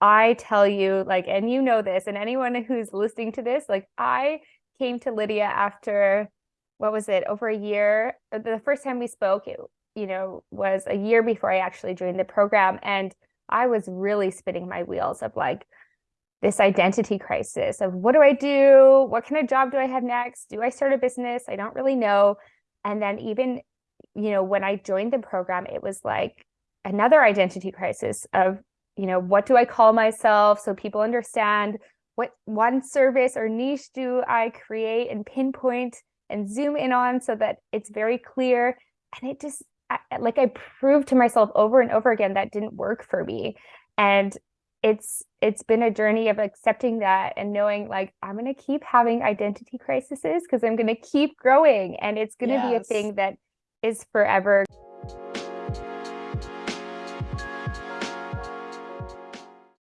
I tell you, like, and you know this, and anyone who's listening to this, like, I came to Lydia after what was it, over a year? Uh, the first time we spoke, it, you know, was a year before I actually joined the program. And I was really spinning my wheels of like this identity crisis of what do I do? What kind of job do I have next? Do I start a business? I don't really know. And then even, you know, when I joined the program, it was like another identity crisis of, you know, what do I call myself so people understand what one service or niche do I create and pinpoint and zoom in on so that it's very clear. And it just, I, like I proved to myself over and over again that didn't work for me. And it's it's been a journey of accepting that and knowing like I'm going to keep having identity crises because I'm going to keep growing and it's going to yes. be a thing that is forever.